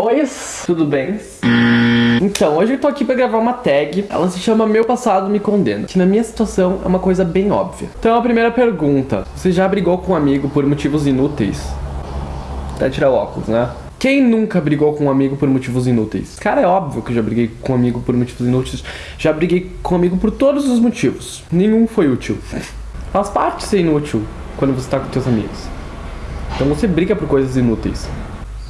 Oi, tudo bem? Então, hoje eu tô aqui pra gravar uma tag, ela se chama Meu Passado Me Condena, que na minha situação é uma coisa bem óbvia. Então a primeira pergunta, você já brigou com um amigo por motivos inúteis? Até tirar o óculos, né? Quem nunca brigou com um amigo por motivos inúteis? Cara, é óbvio que eu já briguei com um amigo por motivos inúteis. Já briguei com um amigo por todos os motivos. Nenhum foi útil. Faz parte ser inútil quando você tá com seus amigos. Então você briga por coisas inúteis.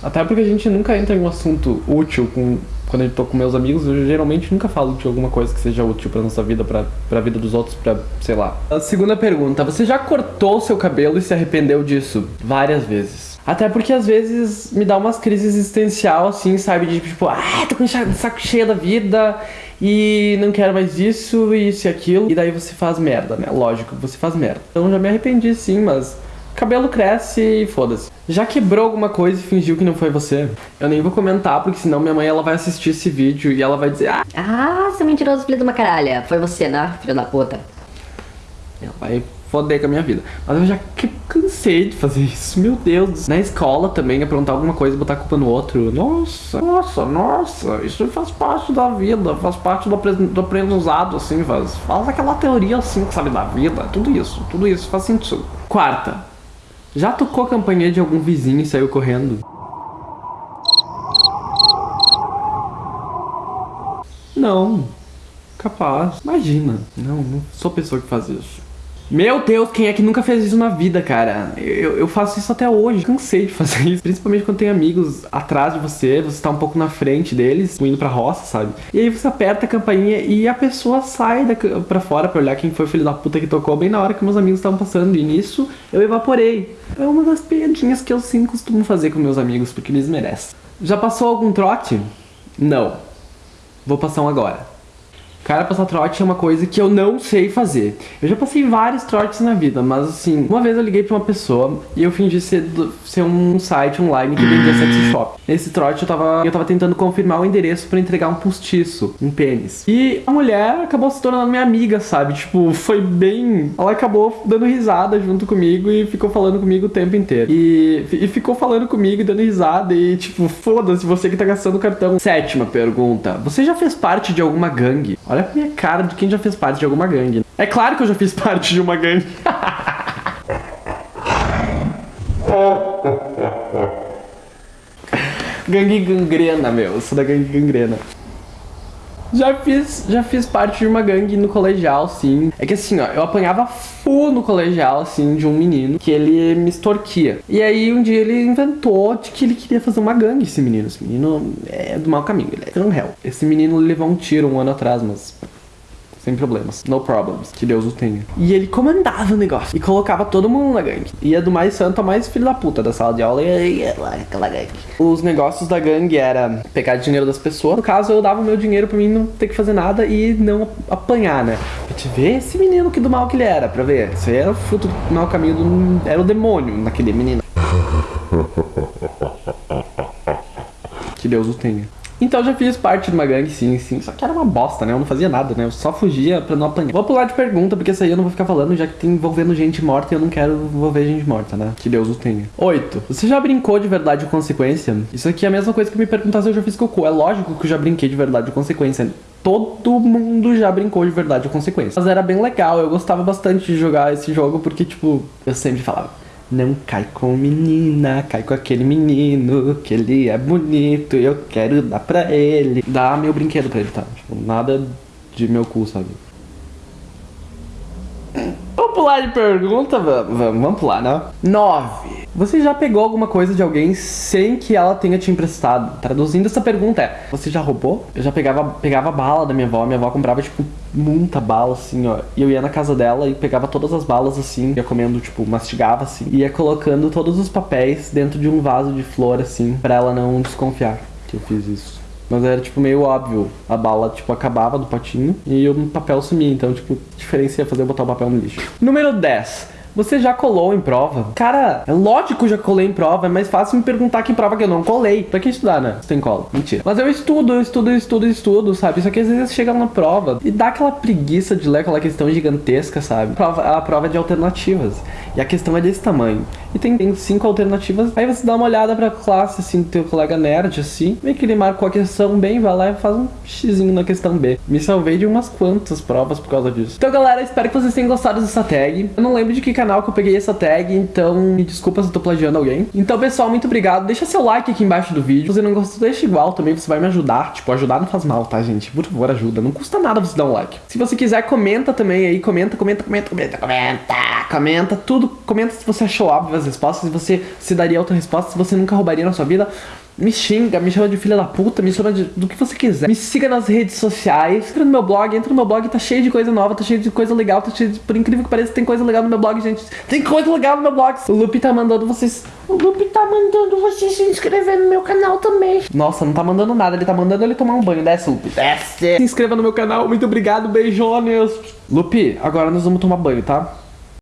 Até porque a gente nunca entra em um assunto útil com, quando eu tô com meus amigos, eu geralmente nunca falo de alguma coisa que seja útil pra nossa vida, pra, pra vida dos outros, pra, sei lá. A segunda pergunta, você já cortou o seu cabelo e se arrependeu disso? Várias vezes. Até porque às vezes me dá umas crises existencial, assim, sabe? De tipo, ah, tô com saco cheio da vida e não quero mais isso, isso e aquilo. E daí você faz merda, né? Lógico, você faz merda. Então já me arrependi sim, mas cabelo cresce e foda-se. Já quebrou alguma coisa e fingiu que não foi você? Eu nem vou comentar, porque senão minha mãe ela vai assistir esse vídeo e ela vai dizer Ah, ah seu mentiroso filho de uma caralha. Foi você, né, filho da puta? Ela vai foder com a minha vida. Mas eu já cansei de fazer isso, meu Deus. Na escola também, aprontar alguma coisa e botar a culpa no outro. Nossa, nossa, nossa, isso faz parte da vida, faz parte do, do aprendizado, assim, faz, faz aquela teoria, assim, sabe, da vida, tudo isso, tudo isso faz sentido. Quarta, já tocou a campainha de algum vizinho e saiu correndo? Não, capaz, imagina, não, não sou pessoa que faz isso. Meu Deus, quem é que nunca fez isso na vida, cara? Eu, eu faço isso até hoje. Cansei de fazer isso. Principalmente quando tem amigos atrás de você, você tá um pouco na frente deles, indo pra roça, sabe? E aí você aperta a campainha e a pessoa sai da, pra fora pra olhar quem foi o filho da puta que tocou bem na hora que meus amigos estavam passando. E nisso eu evaporei. É uma das piadinhas que eu sim costumo fazer com meus amigos, porque eles merecem. Já passou algum trote? Não. Vou passar um agora. Cara, passar trote é uma coisa que eu não sei fazer. Eu já passei vários trotes na vida, mas assim, uma vez eu liguei pra uma pessoa e eu fingi ser, ser um site online que vendia sex shop. Nesse trote eu tava, eu tava tentando confirmar o endereço pra entregar um postiço, um pênis. E a mulher acabou se tornando minha amiga, sabe? Tipo, foi bem... Ela acabou dando risada junto comigo e ficou falando comigo o tempo inteiro. E, e ficou falando comigo e dando risada e tipo, foda-se você que tá gastando cartão. Sétima pergunta. Você já fez parte de alguma gangue? Olha Olha a minha cara de quem já fez parte de alguma gangue. É claro que eu já fiz parte de uma gangue. gangue gangrena, meu. Eu sou da gangue gangrena. Já fiz, já fiz parte de uma gangue no colegial, sim. É que assim, ó, eu apanhava full no colegial, assim, de um menino que ele me extorquia. E aí um dia ele inventou de que ele queria fazer uma gangue, esse menino. Esse menino é do mau caminho, ele é um réu. Esse menino levou um tiro um ano atrás, mas sem problemas. No problems. Que Deus o tenha. E ele comandava o negócio. E colocava todo mundo na gangue. Ia do mais santo ao mais filho da puta da sala de aula e ia lá aquela gangue. Os negócios da gangue era pegar dinheiro das pessoas. No caso, eu dava o meu dinheiro pra mim não ter que fazer nada e não apanhar, né? Pra te ver esse menino que do mal que ele era, pra ver. Isso aí era o fruto do mau caminho do... Era o demônio naquele menino. Que Deus o tenha. Então já fiz parte de uma gangue, sim, sim. Só que era uma bosta, né? Eu não fazia nada, né? Eu só fugia pra não apanhar. Vou pular de pergunta, porque essa aí eu não vou ficar falando, já que tem envolvendo gente morta e eu não quero envolver gente morta, né? Que Deus o tenha. Oito. Você já brincou de verdade ou consequência? Isso aqui é a mesma coisa que me perguntar se eu já fiz cocô. É lógico que eu já brinquei de verdade ou consequência. Todo mundo já brincou de verdade ou consequência. Mas era bem legal, eu gostava bastante de jogar esse jogo, porque, tipo, eu sempre falava não cai com menina, cai com aquele menino, que ele é bonito, eu quero dar pra ele. Dá meu brinquedo pra ele, tá? Tipo, nada de meu cu, sabe? Vamos pular de pergunta? Vamos, vamos pular, né? 9. Você já pegou alguma coisa de alguém sem que ela tenha te emprestado? Traduzindo essa pergunta é, você já roubou? Eu já pegava, pegava bala da minha avó, minha avó comprava, tipo, muita bala, assim, ó. E eu ia na casa dela e pegava todas as balas, assim, ia comendo, tipo, mastigava, assim. Ia colocando todos os papéis dentro de um vaso de flor, assim, pra ela não desconfiar que eu fiz isso. Mas era, tipo, meio óbvio. A bala, tipo, acabava do potinho e o papel sumia. Então, tipo, diferença ia fazer eu botar o papel no lixo. Número 10. Você já colou em prova? Cara, é lógico que eu já colei em prova, é mais fácil me perguntar que prova que eu não colei. Pra que estudar, né? Você tem cola. Mentira. Mas eu estudo, eu estudo, eu estudo, eu estudo, sabe? Só que às vezes chega na prova e dá aquela preguiça de ler aquela questão gigantesca, sabe? A prova, a prova é de alternativas. E a questão é desse tamanho. E tem, tem cinco alternativas. Aí você dá uma olhada pra classe, assim, do teu colega nerd, assim, vê que ele marcou a questão bem, vai lá e faz um xizinho na questão B. Me salvei de umas quantas provas por causa disso. Então, galera, espero que vocês tenham gostado dessa tag. Eu não lembro de que canal que eu peguei essa tag, então me desculpa se eu tô plagiando alguém. Então, pessoal, muito obrigado. Deixa seu like aqui embaixo do vídeo. Se você não gostou, deixa igual também, você vai me ajudar. Tipo, ajudar não faz mal, tá, gente? Por favor, ajuda. Não custa nada você dar um like. Se você quiser, comenta também aí. Comenta, comenta, comenta, comenta, comenta. Comenta tudo. Comenta se você achou óbvio respostas, se você se daria outra resposta, você nunca roubaria na sua vida. Me xinga, me chama de filha da puta, me chama de, do que você quiser. Me siga nas redes sociais, entra no meu blog, entra no meu blog, tá cheio de coisa nova, tá cheio de coisa legal, tá cheio de, por incrível que pareça, tem coisa legal no meu blog, gente. Tem coisa legal no meu blog. O Lupe tá mandando vocês. O Lupe tá mandando vocês se inscrever no meu canal também. Nossa, não tá mandando nada, ele tá mandando ele tomar um banho. Desce, Lupe. Desce. Se inscreva no meu canal, muito obrigado, beijones. Lupe, agora nós vamos tomar banho, tá?